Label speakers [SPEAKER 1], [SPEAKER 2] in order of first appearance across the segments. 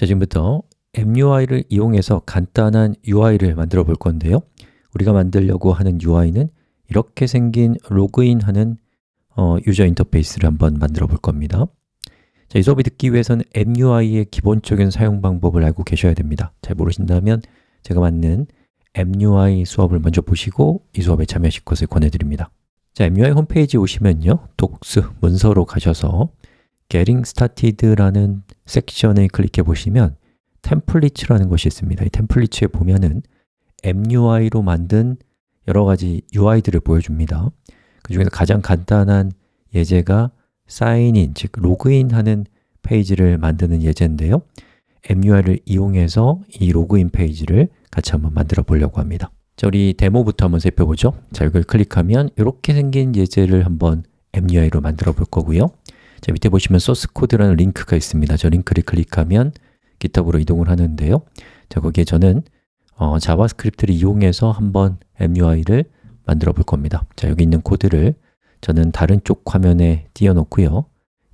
[SPEAKER 1] 자, 지금부터 MUI를 이용해서 간단한 UI를 만들어 볼 건데요. 우리가 만들려고 하는 UI는 이렇게 생긴 로그인하는 어, 유저 인터페이스를 한번 만들어 볼 겁니다. 자, 이 수업이 듣기 위해서는 MUI의 기본적인 사용 방법을 알고 계셔야 됩니다. 잘 모르신다면 제가 만든 MUI 수업을 먼저 보시고 이 수업에 참여하실 것을 권해드립니다. 자, MUI 홈페이지 오시면요. 독스, 문서로 가셔서 Getting Started라는 섹션을 클릭해 보시면 템플릿이라는 것이 있습니다. 이 템플릿에 보면은 MUI로 만든 여러 가지 UI들을 보여줍니다. 그 중에서 가장 간단한 예제가 사인인, 즉 로그인하는 페이지를 만드는 예제인데요. MUI를 이용해서 이 로그인 페이지를 같이 한번 만들어 보려고 합니다. 자, 우리 데모부터 한번 살펴보죠. 자, 이걸 클릭하면 이렇게 생긴 예제를 한번 MUI로 만들어 볼 거고요 자, 밑에 보시면 소스 코드라는 링크가 있습니다. 저 링크를 클릭하면 GitHub으로 이동을 하는데요. 자, 거기에 저는 어, JavaScript를 이용해서 한번 MUI를 만들어 볼 겁니다. 자, 여기 있는 코드를 저는 다른 쪽 화면에 띄워놓고요.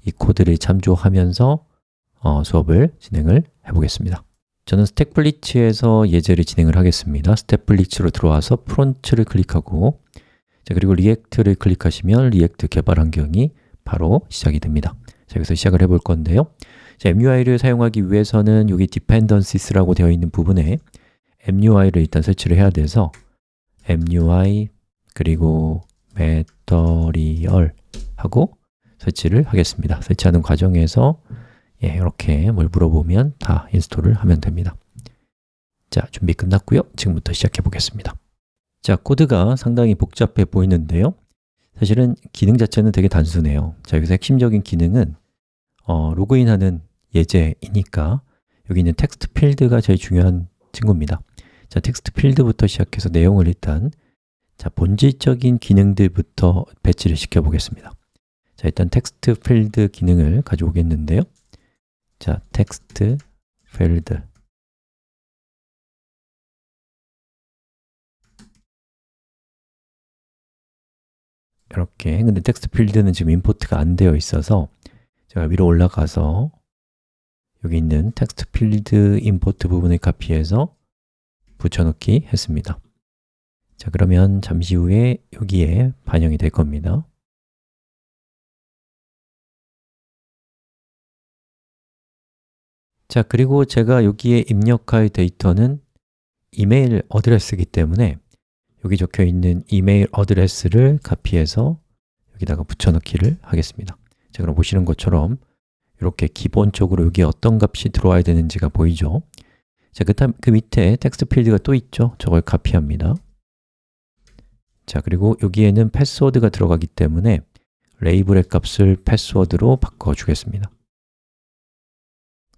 [SPEAKER 1] 이 코드를 참조하면서 어, 수업을 진행을 해보겠습니다. 저는 StackBlitz에서 예제를 진행을 하겠습니다. StackBlitz로 들어와서 front를 클릭하고 자, 그리고 React를 클릭하시면 React 개발 환경이 바로 시작이 됩니다. 자, 여기서 시작을 해볼 건데요. 자, MUI를 사용하기 위해서는 여기 dependencies라고 되어 있는 부분에 MUI를 일단 설치를 해야 돼서 MUI 그리고 material 하고 설치를 하겠습니다. 설치하는 과정에서 예, 이렇게 뭘 물어보면 다 install을 하면 됩니다. 자, 준비 끝났고요. 지금부터 시작해 보겠습니다. 자, 코드가 상당히 복잡해 보이는데요 사실은 기능 자체는 되게 단순해요. 자, 여기서 핵심적인 기능은 어, 로그인하는 예제이니까 여기 있는 text field가 제일 중요한 친구입니다. 자, text field부터 시작해서 내용을 일단 자, 본질적인 기능들부터 배치를 시켜 보겠습니다. 자, 일단 text field 기능을 가져오겠는데요. 자, text field 이렇게 근데 text field는 지금 import가 안 되어 있어서 제가 위로 올라가서 여기 있는 text field import 부분을 카피해서 붙여넣기 했습니다. 자 그러면 잠시 후에 여기에 반영이 될 겁니다. 자 그리고 제가 여기에 입력할 데이터는 email address이기 때문에 여기 적혀 있는 email address를 카피해서 여기다가 붙여넣기를 하겠습니다 자 그럼 보시는 것처럼 이렇게 기본적으로 여기에 어떤 값이 들어와야 되는지가 보이죠? 자, 그, 다음, 그 밑에 text field가 또 있죠? 저걸 카피합니다 자, 그리고 여기에는 패스워드가 들어가기 때문에 레이블의 값을 패스워드로 바꿔주겠습니다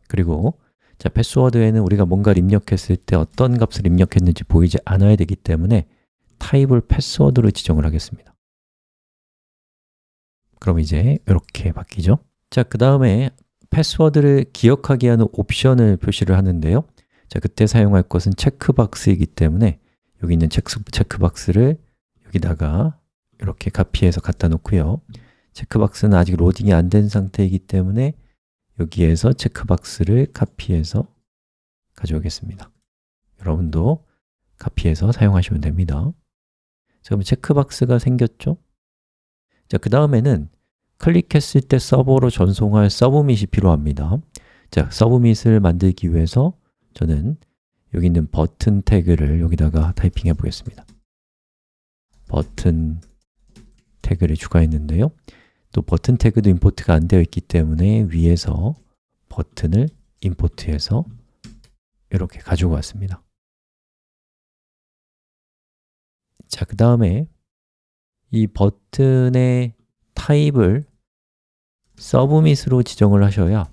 [SPEAKER 1] 그리고 자, 패스워드에는 우리가 뭔가를 입력했을 때 어떤 값을 입력했는지 보이지 않아야 되기 때문에 타입을 패스워드로 지정을 하겠습니다. 그럼 이제 이렇게 바뀌죠? 자, 그 다음에 패스워드를 기억하게 하는 옵션을 표시를 하는데요. 자, 그때 사용할 것은 체크박스이기 때문에 여기 있는 체크, 체크박스를 여기다가 이렇게 카피해서 갖다 놓고요. 체크박스는 아직 로딩이 안 된 상태이기 때문에 여기에서 체크박스를 카피해서 가져오겠습니다. 여러분도 카피해서 사용하시면 됩니다. 자, 그럼 체크박스가 생겼죠? 자, 그 다음에는 클릭했을 때 서버로 전송할 서브밋이 필요합니다. 자, 서브밋을 만들기 위해서 저는 여기 있는 버튼 태그를 여기다가 타이핑해 보겠습니다. 버튼 태그를 추가했는데요. 또 버튼 태그도 임포트가 안 되어 있기 때문에 위에서 버튼을 임포트해서 이렇게 가지고 왔습니다 자, 그 다음에 이 버튼의 타입을 서브밋으로 지정을 하셔야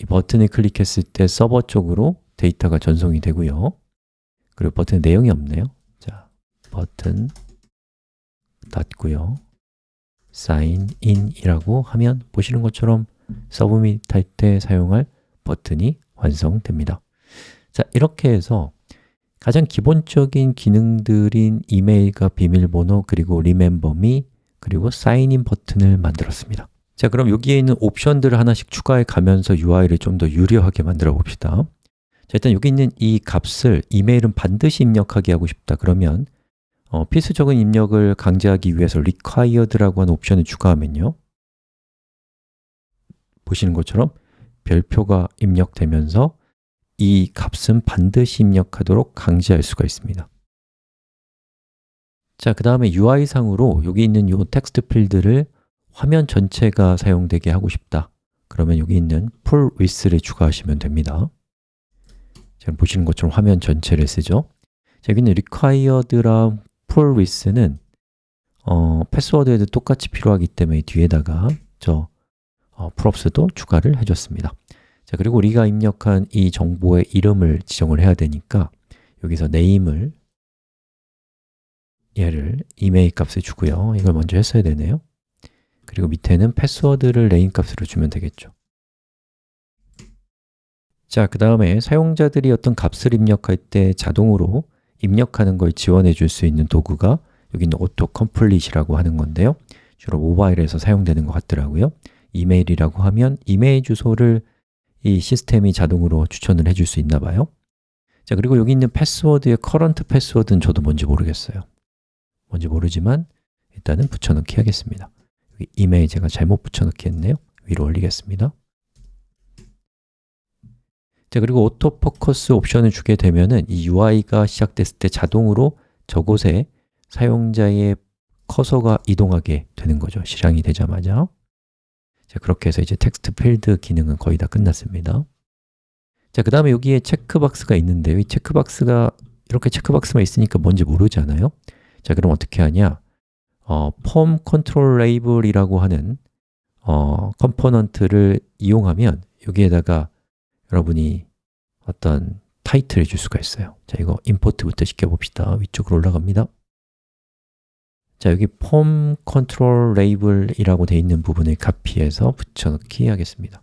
[SPEAKER 1] 이 버튼을 클릭했을 때 서버 쪽으로 데이터가 전송이 되고요. 그리고 버튼 내용이 없네요. 자, 버튼 닫고요. sign in이라고 하면 보시는 것처럼 서브밋 할 때 사용할 버튼이 완성됩니다. 자, 이렇게 해서 가장 기본적인 기능들인 이메일과 비밀번호 그리고 me 그리고 in 버튼을 만들었습니다. 자, 그럼 여기에 있는 옵션들을 하나씩 추가해 가면서 UI를 좀 더 유려하게 만들어 봅시다. 자, 일단 여기 있는 이 값을 이메일은 반드시 입력하게 하고 싶다. 그러면 어, 필수적인 입력을 강제하기 위해서 required라고 하는 옵션을 추가하면요. 보시는 것처럼 별표가 입력되면서 이 값은 반드시 입력하도록 강제할 수가 있습니다. 자, 그 다음에 UI상으로 여기 있는 이 텍스트 필드를 화면 전체가 사용되게 하고 싶다. 그러면 여기 있는 full width를 추가하시면 됩니다. 지금 보시는 것처럼 화면 전체를 쓰죠. 자, 여기는 required랑 full width는 어, 패스워드에도 똑같이 필요하기 때문에 뒤에다가 저 어, props도 추가를 해줬습니다 자, 그리고 우리가 입력한 이 정보의 이름을 지정을 해야 되니까 여기서 name을 얘를 이메일 값을 주고요. 이걸 먼저 했어야 되네요. 그리고 밑에는 패스워드를 레인 값으로 주면 되겠죠. 자, 그 다음에 사용자들이 어떤 값을 입력할 때 자동으로 입력하는 걸 지원해 줄 수 있는 도구가 여기 있는 auto complete이라고 하는 건데요. 주로 모바일에서 사용되는 것 같더라고요. 이메일이라고 하면 이메일 주소를 이 시스템이 자동으로 추천을 해줄 수 있나 봐요. 자, 그리고 여기 있는 패스워드의 current password는 저도 뭔지 모르겠어요. 뭔지 모르지만 일단은 붙여넣기 하겠습니다. 이메일 제가 잘못 붙여넣기 했네요. 위로 올리겠습니다. 자 그리고 autofocus 옵션을 주게 되면은 이 UI가 시작됐을 때 자동으로 저곳에 사용자의 커서가 이동하게 되는 거죠. 실행이 되자마자 자 그렇게 해서 이제 text field 기능은 거의 다 끝났습니다. 자, 그 다음에 여기에 체크박스가 있는데요. 이 체크박스가 이렇게 체크박스만 있으니까 뭔지 모르잖아요. 자, 그럼 어떻게 하냐? 어, form control label이라고 하는 어, 컴포넌트를 이용하면 여기에다가 여러분이 어떤 타이틀을 줄 수가 있어요. 자, 이거 import부터 시켜봅시다. 위쪽으로 올라갑니다 자, 여기 form control label이라고 되어 있는 부분을 카피해서 붙여넣기 하겠습니다.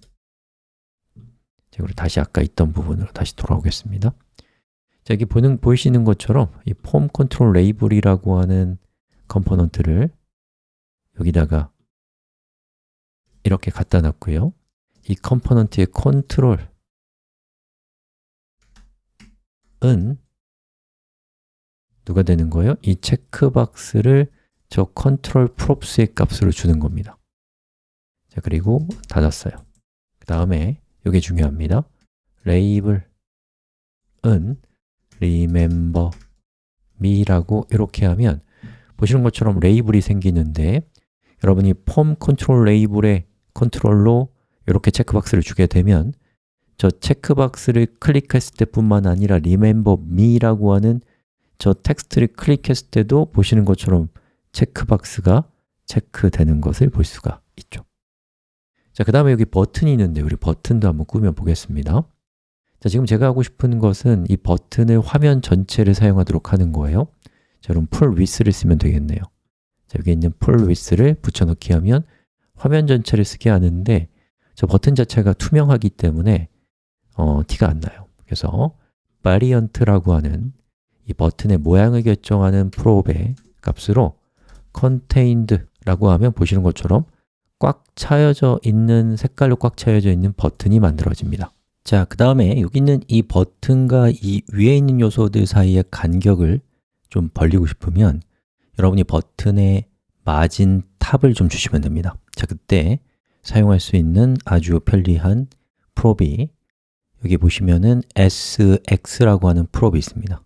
[SPEAKER 1] 자, 그리고 다시 아까 있던 부분으로 다시 돌아오겠습니다. 자, 여기 보는, 보이시는 것처럼 이 form control label이라고 하는 컴포넌트를 여기다가 이렇게 갖다 놨고요. 이 컴포넌트의 컨트롤 은 누가 되는 거예요? 이 체크박스를 저 컨트롤 props의 값으로 주는 겁니다. 자, 그리고 닫았어요. 그 다음에 이게 중요합니다. 레이블은 remember me라고 이렇게 하면 보시는 것처럼 레이블이 생기는데 여러분이 form control label의 컨트롤로 이렇게 체크박스를 주게 되면 저 체크박스를 클릭했을 때뿐만 아니라 remember me라고 하는 저 텍스트를 클릭했을 때도 보시는 것처럼 체크박스가 체크되는 것을 볼 수가 있죠. 자, 그 다음에 여기 버튼이 있는데 우리 버튼도 한번 꾸며 보겠습니다. 자, 지금 제가 하고 싶은 것은 이 버튼을 화면 전체를 사용하도록 하는 거예요. 자, 그럼 full width를 쓰면 되겠네요. 자, 여기 있는 full width를 붙여넣기 하면 화면 전체를 쓰게 하는데 저 버튼 자체가 투명하기 때문에 어, 티가 안 나요. 그래서 variant라고 하는 이 버튼의 모양을 결정하는 프로브의 값으로 contained라고 하면 보시는 것처럼 꽉 차여져 있는 색깔로 꽉 차여져 있는 버튼이 만들어집니다. 자, 그 다음에 여기 있는 이 버튼과 이 위에 있는 요소들 사이의 간격을 좀 벌리고 싶으면 여러분이 버튼의 마진 탑을 좀 주시면 됩니다. 자, 그때 사용할 수 있는 아주 편리한 프롭이 여기 보시면은 sx라고 하는 prop이 있습니다.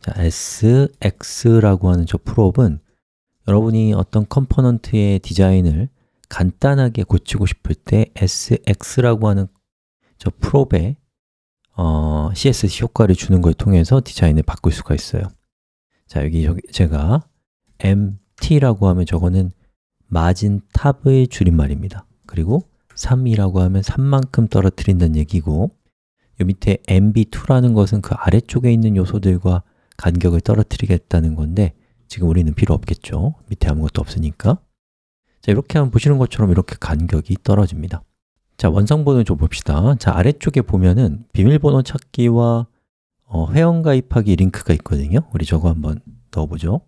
[SPEAKER 1] 자, sx라고 하는 저 prop은 여러분이 어떤 컴포넌트의 디자인을 간단하게 고치고 싶을 때 sx라고 하는 저 prop에 어, CSS 효과를 주는 걸 통해서 디자인을 바꿀 수가 있어요. 자, 여기 제가 mt라고 하면 저거는 margin top의 줄임말입니다. 그리고 3이라고 하면 3만큼 떨어뜨린다는 얘기고 이 밑에 mb2라는 것은 그 아래쪽에 있는 요소들과 간격을 떨어뜨리겠다는 건데 지금 우리는 필요 없겠죠. 밑에 아무것도 없으니까. 자, 이렇게 하면 보시는 것처럼 이렇게 간격이 떨어집니다. 자, 원상번호 좀 봅시다. 자, 아래쪽에 보면은 비밀번호 찾기와 어, 회원 가입하기 링크가 있거든요. 우리 저거 한번 넣어보죠.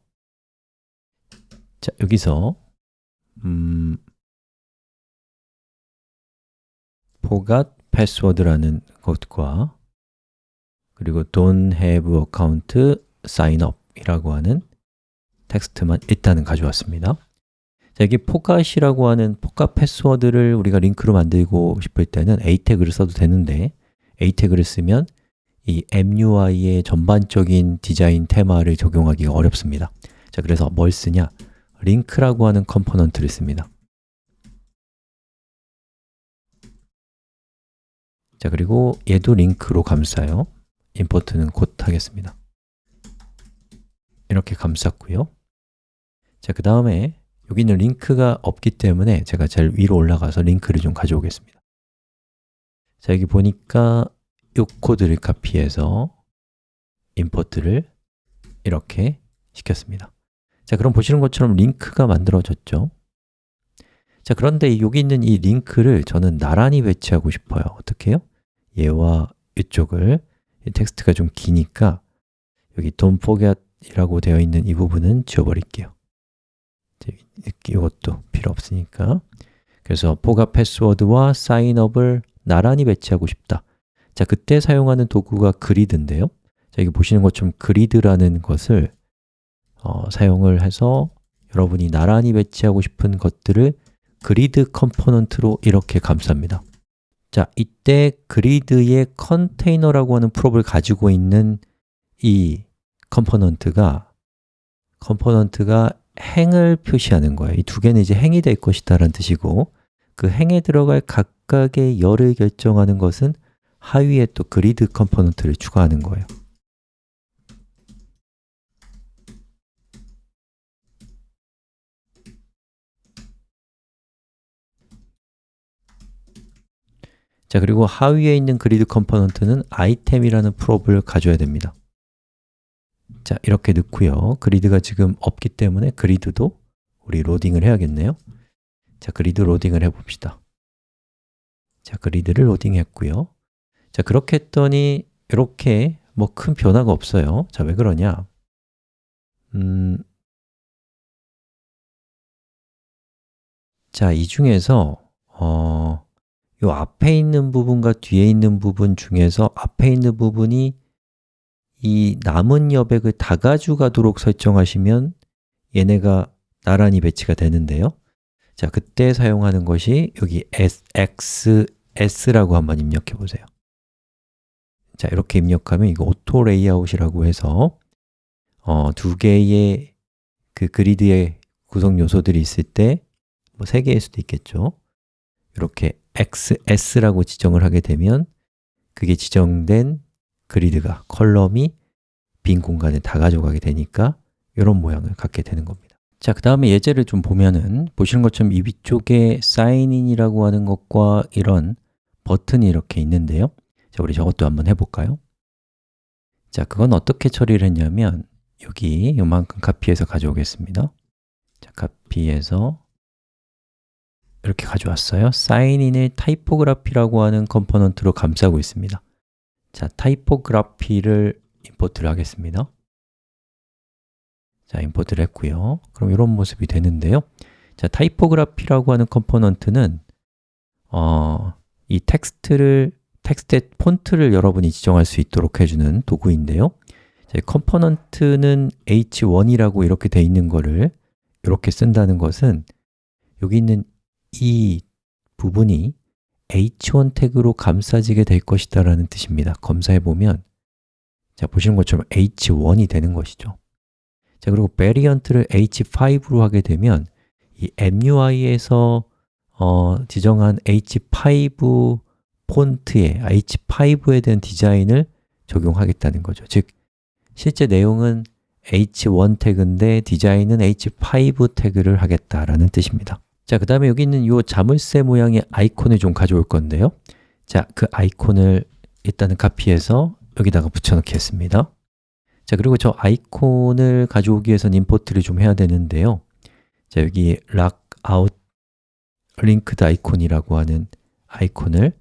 [SPEAKER 1] 자, 여기서 음, forgot password라는 것과 그리고 don't have account sign up 이라고 하는 텍스트만 일단은 가져왔습니다. 자, 여기 forgot이라고 하는 forgot 패스워드를 우리가 링크로 만들고 싶을 때는 a 태그를 써도 되는데 a 태그를 쓰면 이 MUI의 전반적인 디자인 테마를 적용하기가 어렵습니다. 자, 그래서 뭘 쓰냐? 링크라고 하는 컴포넌트를 씁니다. 자, 그리고 얘도 링크로 감싸요. import는 곧 하겠습니다. 이렇게 감쌌고요 자, 그 다음에 여기는 링크가 없기 때문에 제가 제일 위로 올라가서 링크를 좀 가져오겠습니다. 자, 여기 보니까 이 코드를 카피해서 임포트를 이렇게 시켰습니다. 자, 그럼 보시는 것처럼 링크가 만들어졌죠? 자, 그런데 여기 있는 이 링크를 저는 나란히 배치하고 싶어요. 어떻게 해요? 얘와 이쪽을 이 텍스트가 좀 기니까 여기 don't forget 이라고 되어 있는 이 부분은 지워버릴게요 이것도 필요 없으니까. 그래서 forgot 패스워드와 사인업을 나란히 배치하고 싶다. 자, 그때 사용하는 도구가 그리드인데요. 자, 여기 보시는 것처럼 그리드라는 것을 어, 사용을 해서 여러분이 나란히 배치하고 싶은 것들을 그리드 컴포넌트로 이렇게 감쌉니다. 자, 이때 그리드의 컨테이너라고 하는 prop을 가지고 있는 이 컴포넌트가 컴포넌트가 행을 표시하는 거예요. 이 두 개는 이제 행이 될 것이다 라는 뜻이고 그 행에 들어갈 각각의 열을 결정하는 것은 하위에 또 그리드 컴포넌트를 추가하는 거예요. 자, 그리고 하위에 있는 그리드 컴포넌트는 아이템이라는 prop을 가져야 됩니다 자, 이렇게 넣고요. 그리드가 지금 없기 때문에 그리드도 우리 로딩을 해야겠네요. 자, 그리드 로딩을 해봅시다. 자, 그리드를 로딩했고요. 자, 그렇게 했더니 이렇게 뭐 큰 변화가 없어요. 자, 왜 그러냐? 음, 자, 이 중에서 어, 요 앞에 있는 부분과 뒤에 있는 부분 중에서 앞에 있는 부분이 이 남은 여백을 다 가져가도록 설정하시면 얘네가 나란히 배치가 되는데요. 자, 그때 사용하는 것이 여기 XS라고 한번 입력해 보세요. 자, 이렇게 입력하면 이거 auto layout이라고 해서 어, 두 개의 그 그리드의 구성 요소들이 있을 때 뭐 세 개일 수도 있겠죠. 이렇게 XS라고 지정을 하게 되면 그게 지정된 그리드가, 컬럼이 빈 공간에 다 가져가게 되니까 이런 모양을 갖게 되는 겁니다. 자, 그 다음에 예제를 좀 보면은 보시는 것처럼 이 위쪽에 sign in이라고 하는 것과 이런 버튼이 이렇게 있는데요. 자, 우리 저것도 한번 해볼까요? 자, 그건 어떻게 처리를 했냐면 여기 요만큼 카피해서 가져오겠습니다. 자, 카피해서 이렇게 가져왔어요. sign in을 typography라고 하는 컴포넌트로 감싸고 있습니다 자, typography를 import를 하겠습니다. 자, import를 했고요. 그럼 이런 모습이 되는데요. 자, typography라고 하는 컴포넌트는 어, 이 텍스트를 텍스트의 폰트를 여러분이 지정할 수 있도록 해주는 도구인데요. 자, 컴포넌트는 h1이라고 이렇게 돼 있는 거를 이렇게 쓴다는 것은 여기 있는 이 부분이 h1 태그로 감싸지게 될 것이다 라는 뜻입니다. 검사해 보면 자, 보시는 것처럼 h1이 되는 것이죠. 자, 그리고 베리언트를 h5로 하게 되면 이 MUI에서 어, 지정한 h5 폰트에 h5에 대한 디자인을 적용하겠다는 거죠. 즉, 실제 내용은 h1 태그인데 디자인은 h5 태그를 하겠다라는 뜻입니다 자, 그 다음에 여기 있는 이 자물쇠 모양의 아이콘을 좀 가져올 건데요. 자, 그 아이콘을 일단은 카피해서 여기다가 붙여넣겠습니다. 자, 그리고 저 아이콘을 가져오기 위해서는 임포트를 좀 해야 되는데요. 자, 여기 lockout linked 아이콘이라고 하는 아이콘을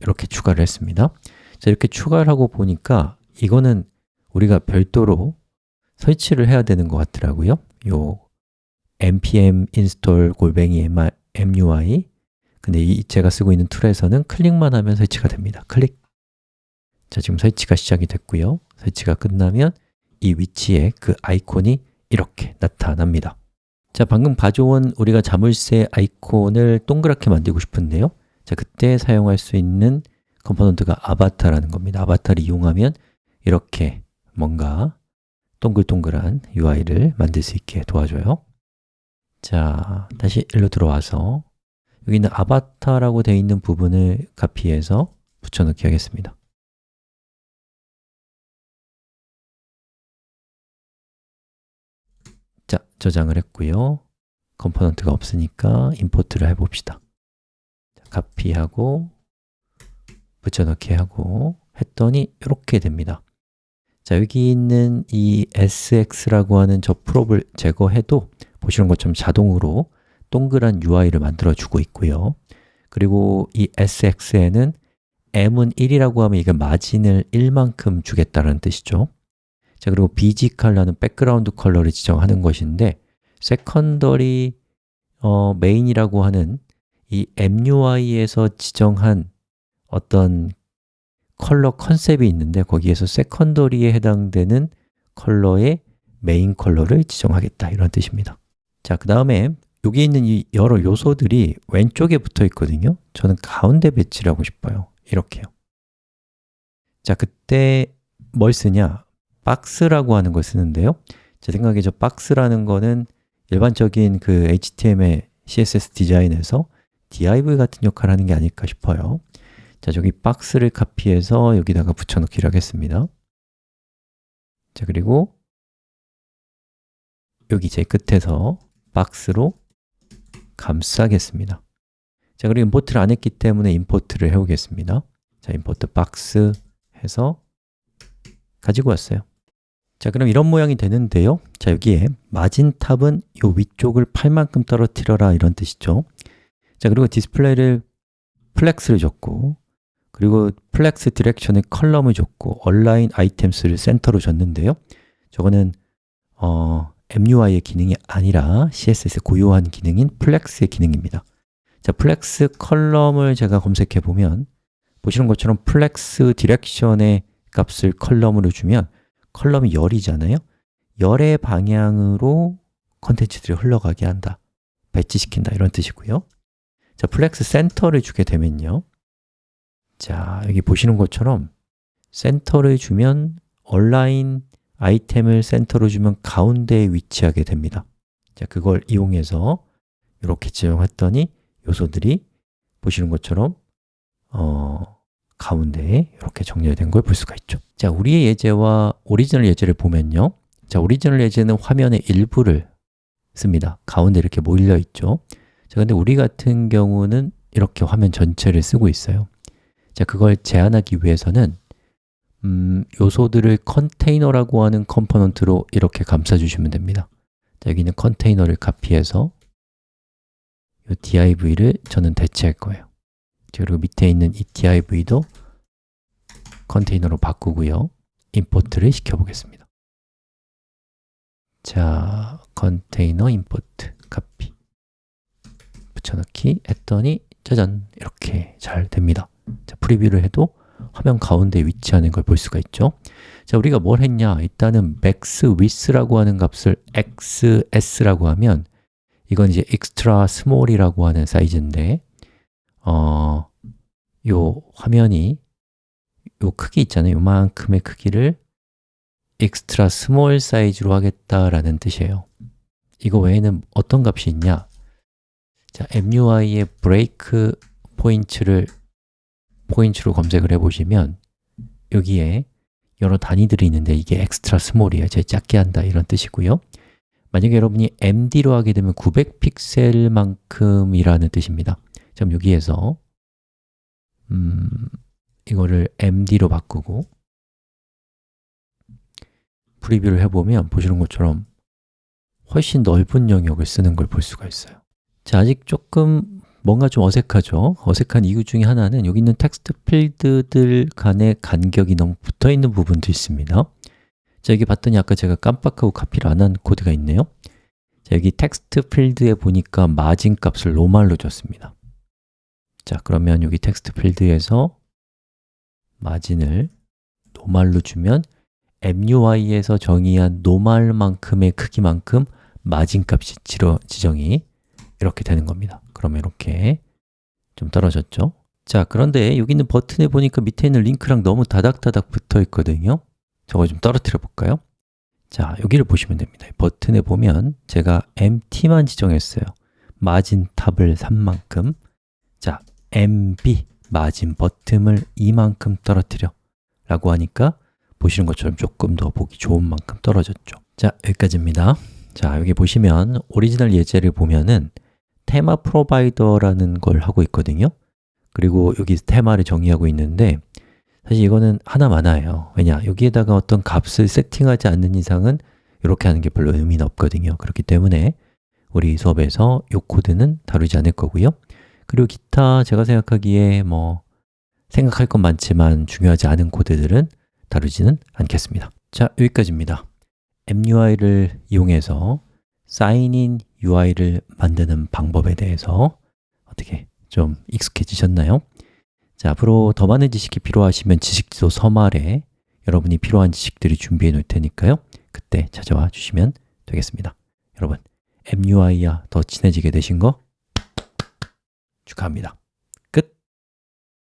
[SPEAKER 1] 이렇게 추가를 했습니다. 자, 이렇게 추가를 하고 보니까 이거는 우리가 별도로 설치를 해야 되는 것 같더라고요. 요 npm install 골뱅이 mui 근데 이 제가 쓰고 있는 툴에서는 클릭만 하면 설치가 됩니다. 클릭. 자, 지금 설치가 시작이 됐고요. 설치가 끝나면 이 위치에 그 아이콘이 이렇게 나타납니다. 자, 방금 가져온 우리가 자물쇠 아이콘을 동그랗게 만들고 싶은데요. 자, 그때 사용할 수 있는 컴포넌트가 아바타라는 겁니다. 아바타를 이용하면 이렇게 뭔가 동글동글한 UI를 만들 수 있게 도와줘요 자, 다시 일로 들어와서 여기 있는 아바타라고 되어 있는 부분을 카피해서 붙여넣기 하겠습니다. 자, 저장을 했고요. 컴포넌트가 없으니까 import를 해봅시다. 자, 카피하고 붙여넣기 하고 했더니 이렇게 됩니다. 자, 여기 있는 이 sx라고 하는 저 prop을 제거해도 보시는 것처럼 자동으로 동그란 UI를 만들어 주고 있고요. 그리고 이 sx에는 m은 1이라고 하면 이게 마진을 1만큼 주겠다는 뜻이죠. 자 그리고 bg 컬러는 백그라운드 컬러를 지정하는 것인데 secondary 어, 메인이라고 하는 이 MUI에서 지정한 어떤 컬러 컨셉이 있는데 거기에서 secondary에 해당되는 컬러의 메인 컬러를 지정하겠다 이런 뜻입니다 자, 그 다음에 여기 있는 이 여러 요소들이 왼쪽에 붙어 있거든요. 저는 가운데 배치를 하고 싶어요. 이렇게요. 자, 그때 뭘 쓰냐? 박스라고 하는 걸 쓰는데요. 제 생각에 저 박스라는 거는 일반적인 그 HTML, CSS 디자인에서 div 같은 역할을 하는 게 아닐까 싶어요. 자, 저기 박스를 카피해서 여기다가 붙여넣기를 하겠습니다. 자, 그리고 여기 제 끝에서 박스로 감싸겠습니다. 자, 그리고 임포트를 안 했기 때문에 임포트를 해오겠습니다. 자, 임포트 박스 해서 가지고 왔어요. 자, 그럼 이런 모양이 되는데요. 자, 여기에 margin top은 이 위쪽을 8만큼 떨어뜨려라 이런 뜻이죠. 자, 그리고 display를 flex를 줬고 그리고 flex direction에 column을 줬고 align items를 center로 줬는데요. 저거는 어, MUI의 기능이 아니라 CSS의 고유한 기능인 flex의 기능입니다. 자, flex column을 제가 검색해 보면 보시는 것처럼 flex direction의 값을 column으로 주면 column이 열이잖아요. 열의 방향으로 컨텐츠들이 흘러가게 한다. 배치시킨다. 이런 뜻이고요. 자, flex center를 주게 되면요. 자, 여기 보시는 것처럼 center를 주면 align item을 center로 주면 가운데에 위치하게 됩니다. 자, 그걸 이용해서 이렇게 지정했더니 요소들이 보시는 것처럼 어, 가운데에 이렇게 정렬된 걸 볼 수가 있죠. 자, 우리의 예제와 오리지널 예제를 보면요. 자, 오리지널 예제는 화면의 일부를 씁니다. 가운데 이렇게 몰려 있죠. 자, 근데 우리 같은 경우는 이렇게 화면 전체를 쓰고 있어요. 자, 그걸 제한하기 위해서는 음, 요소들을 컨테이너라고 하는 컴포넌트로 이렇게 감싸주시면 됩니다. 자, 여기는 컨테이너를 카피해서 이 div를 저는 대체할 거예요. 그리고 밑에 있는 이 div도 컨테이너로 바꾸고요. 임포트를 시켜보겠습니다. 자, 컨테이너 임포트 카피. 붙여넣기 했더니 짜잔! 이렇게 잘 됩니다. 자, 프리뷰를 해도 화면 가운데 위치하는 걸 볼 수가 있죠 자, 우리가 뭘 했냐? 일단은 max width라고 하는 값을 xs라고 하면 이건 이제 extra small이라고 하는 사이즈인데 어, 요 화면이 요 크기 있잖아요. 요만큼의 크기를 extra small 사이즈로 하겠다라는 뜻이에요 이거 외에는 어떤 값이 있냐? 자, MUI의 break 포인트를 포인트로 검색을 해보시면 여기에 여러 단위들이 있는데 이게 extra small이에요. 제일 작게 한다 이런 뜻이고요. 만약에 여러분이 MD로 하게 되면 900픽셀만큼이라는 뜻입니다. 그럼 여기에서 음, 이거를 MD로 바꾸고 프리뷰를 해보면 보시는 것처럼 훨씬 넓은 영역을 쓰는 걸 볼 수가 있어요 자, 아직 조금 뭔가 좀 어색하죠? 어색한 이유 중에 하나는 여기 있는 text field들 간의 간격이 너무 붙어 있는 부분도 있습니다. 자, 여기 봤더니 아까 제가 깜빡하고 카피를 안 한 코드가 있네요. 자, 여기 text field에 보니까 마진 값을 normal로 줬습니다. 자, 그러면 여기 text field에서 마진을 normal로 주면 MUI에서 정의한 normal만큼의 크기만큼 마진 값이 지정이 이렇게 되는 겁니다. 그러면 이렇게 좀 떨어졌죠? 자, 그런데 여기 있는 버튼에 보니까 밑에 있는 링크랑 너무 다닥다닥 붙어 있거든요. 저거 좀 떨어뜨려 볼까요? 자, 여기를 보시면 됩니다. 버튼에 보면 제가 MT만 지정했어요. 마진 탑을 3만큼. 자, MB 마진 버튼을 이만큼 떨어뜨려 라고 하니까 보시는 것처럼 조금 더 보기 좋은 만큼 떨어졌죠. 자, 여기까지입니다. 자, 여기 보시면 오리지널 예제를 보면은 theme provider라는 걸 하고 있거든요. 그리고 여기 테마를 정의하고 있는데 사실 이거는 하나 마나예요. 왜냐? 여기에다가 어떤 값을 세팅하지 않는 이상은 이렇게 하는 게 별로 의미는 없거든요. 그렇기 때문에 우리 수업에서 이 코드는 다루지 않을 거고요. 그리고 기타 제가 생각하기에 뭐 생각할 건 많지만 중요하지 않은 코드들은 다루지는 않겠습니다. 자, 여기까지입니다. MUI를 이용해서 사인인 UI를 만드는 방법에 대해서 어떻게 좀 익숙해지셨나요? 자, 앞으로 더 많은 지식이 필요하시면 지식지도 서말에 여러분이 필요한 지식들이 준비해 놓을 테니까요. 그때 찾아와 주시면 되겠습니다. 여러분, MUI와 더 친해지게 되신 거 축하합니다